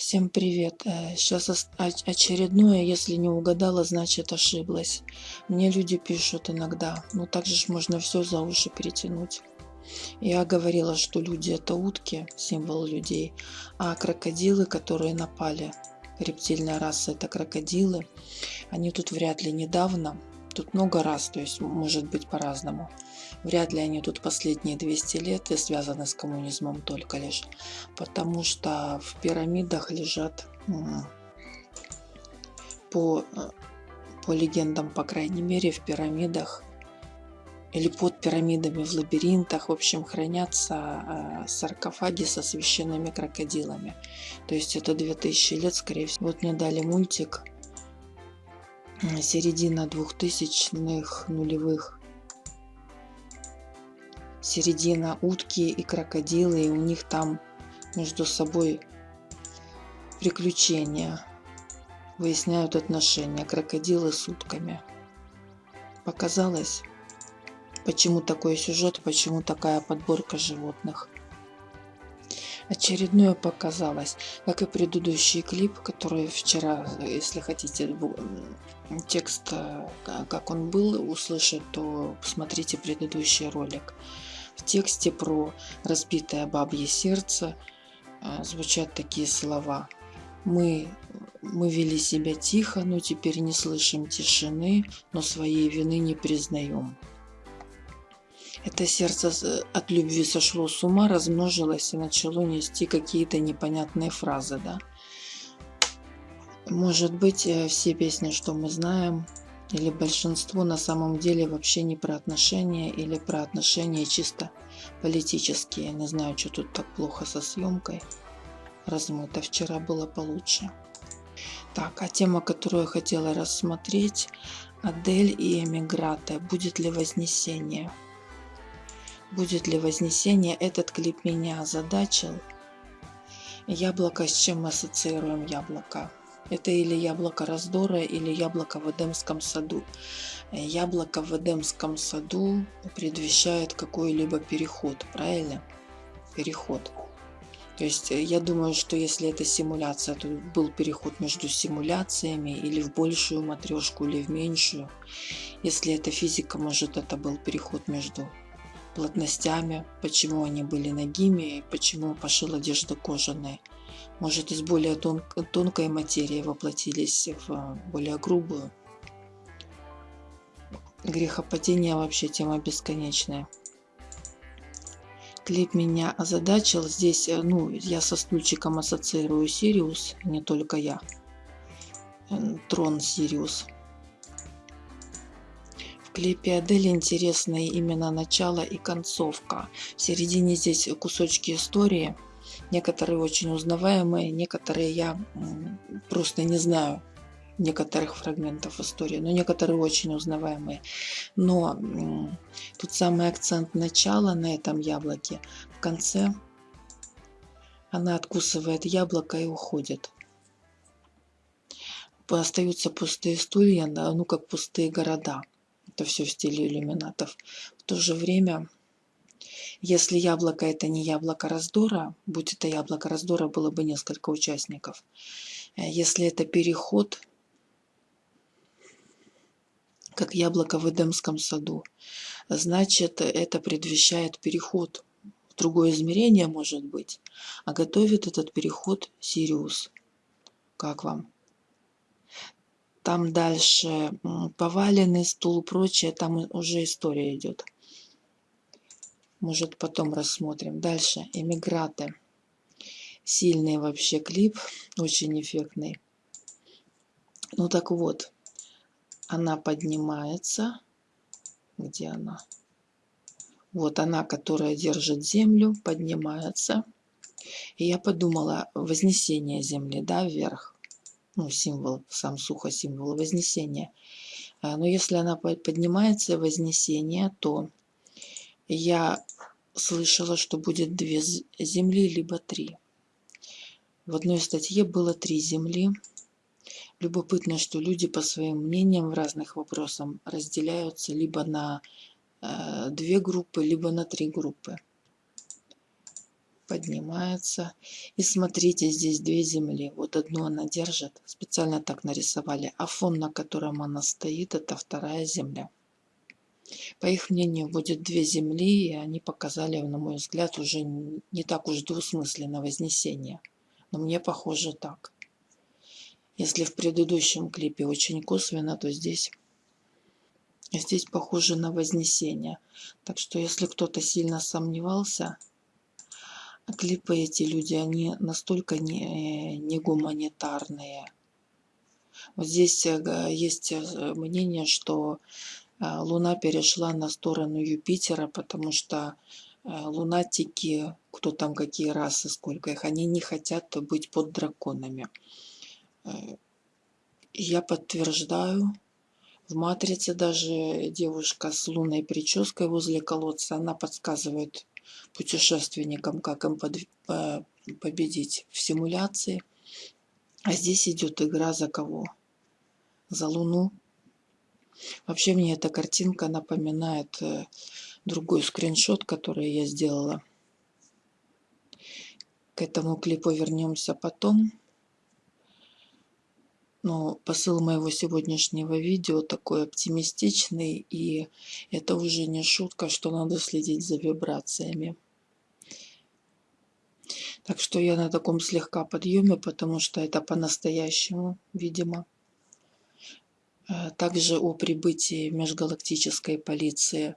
Всем привет! Сейчас очередное, если не угадала, значит ошиблась. Мне люди пишут иногда, ну так же ж можно все за уши перетянуть. Я говорила, что люди это утки, символ людей, а крокодилы, которые напали, рептильная раса это крокодилы, они тут вряд ли недавно, тут много раз, то есть может быть по-разному. Вряд ли они тут последние 200 лет и связаны с коммунизмом только лишь, потому что в пирамидах лежат по, по легендам, по крайней мере, в пирамидах или под пирамидами в лабиринтах, в общем, хранятся э, саркофаги со священными крокодилами. То есть это 2000 лет, скорее всего. Вот мне дали мультик середина двухтысячных нулевых середина утки и крокодилы, и у них там между собой приключения, выясняют отношения крокодилы с утками. Показалось, почему такой сюжет, почему такая подборка животных. Очередное показалось, как и предыдущий клип, который вчера, если хотите текст, э, как он был, услышать, то посмотрите предыдущий ролик. В тексте про разбитое бабье сердце э, звучат такие слова. Мы, мы вели себя тихо, но теперь не слышим тишины, но своей вины не признаем. Это сердце от любви сошло с ума, размножилось и начало нести какие-то непонятные фразы, да. Может быть, э, все песни, что мы знаем, или большинство на самом деле вообще не про отношения или про отношения чисто политические. Я не знаю, что тут так плохо со съемкой. Размыто. Вчера было получше. Так, а тема, которую я хотела рассмотреть, Адель и Эмиграта. Будет ли вознесение? Будет ли вознесение? Этот клип меня озадачил. Яблоко, с чем мы ассоциируем яблоко? Это или яблоко раздора, или яблоко в Эдемском саду. Яблоко в Эдемском саду предвещает какой-либо переход, правильно? Переход. То есть э, я думаю, что если это симуляция, то был переход между симуляциями или в большую матрешку, или в меньшую. Если это физика, может это был переход между плотностями, почему они были ногими и почему пошил одежда кожаная может из более тон тонкой материи воплотились в более грубую. Грехопадение вообще тема бесконечная. Клип меня озадачил. Здесь, э, ну, я со стульчиком ассоциирую Сириус, не только я. Трон Сириус. В клипе Адель интересные именно начало и концовка. В середине здесь кусочки истории – Некоторые очень узнаваемые, некоторые я просто не знаю некоторых фрагментов истории, но некоторые очень узнаваемые. Но тут самый акцент начала на этом яблоке. В конце она откусывает яблоко и уходит. Остаются пустые стулья, ну как пустые города. Это все в стиле иллюминатов. В то же время если яблоко это не яблоко раздора, будь это яблоко раздора, было бы несколько участников. Э, если это переход, как яблоко в Эдемском саду, значит это предвещает переход в другое измерение, может быть, а готовит этот переход Сириус. Как вам? Там дальше поваленный стул, прочее, там уже история идет. Может, потом рассмотрим. Дальше. Эмиграты. Сильный вообще клип. Очень эффектный. Ну так вот. Она поднимается. Где она? Вот она, которая держит землю, поднимается. И я подумала, вознесение земли, да, вверх. Ну, символ, сам сухо символ вознесения. А, но если она поднимается, вознесение, то я слышала, что будет две земли, либо три. В одной статье было три земли. Любопытно, что люди по своим мнениям в разных вопросах разделяются либо на э, две группы, либо на три группы. Поднимается. И смотрите, здесь две земли. Вот одну она держит, специально так нарисовали. А фон, на котором она стоит, это вторая земля. По их мнению, будет две земли, и они показали, на мой взгляд, уже не так уж двусмысленно вознесение. Но мне похоже так. Если в предыдущем клипе очень косвенно, то здесь, здесь похоже на вознесение. Так что если кто-то сильно сомневался, клипы эти люди, они настолько не, не гуманитарные. Вот здесь э, есть э, мнение, что э, Луна перешла на сторону Юпитера, потому что лунатики, кто там какие расы, сколько их, они не хотят быть под драконами. Я подтверждаю. В «Матрице» даже девушка с лунной прической возле колодца, она подсказывает путешественникам, как им под, по, победить в симуляции. А здесь идет игра за кого? За Луну. Вообще мне эта картинка напоминает э, другой скриншот, который я сделала. К этому клипу вернемся потом. Но посыл моего сегодняшнего видео такой оптимистичный, и это уже не шутка, что надо следить за вибрациями. Так что я на таком слегка подъеме, потому что это по-настоящему, видимо. Э, также о прибытии межгалактической полиции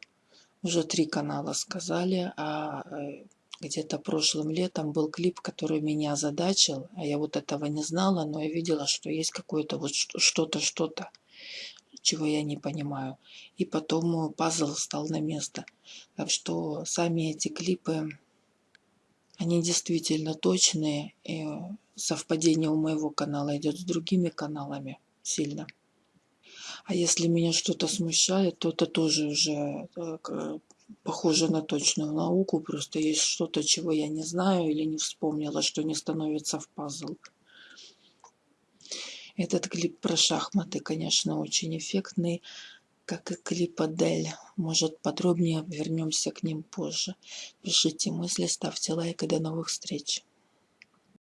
уже три канала сказали, а э, где-то прошлым летом был клип, который меня озадачил, а я вот этого не знала, но я видела, что есть какое-то вот что-то, что-то, чего я не понимаю. И потом пазл стал на место. Так что сами эти клипы, они действительно точные, и совпадение у моего канала идет с другими каналами сильно. А если меня что-то смущает, то это тоже уже э, похоже на точную науку, просто есть что-то, чего я не знаю или не вспомнила, что не становится в пазл. Этот клип про шахматы, конечно, очень эффектный, как и клип Адель. Может, подробнее вернемся к ним позже. Пишите мысли, ставьте лайк и до новых встреч.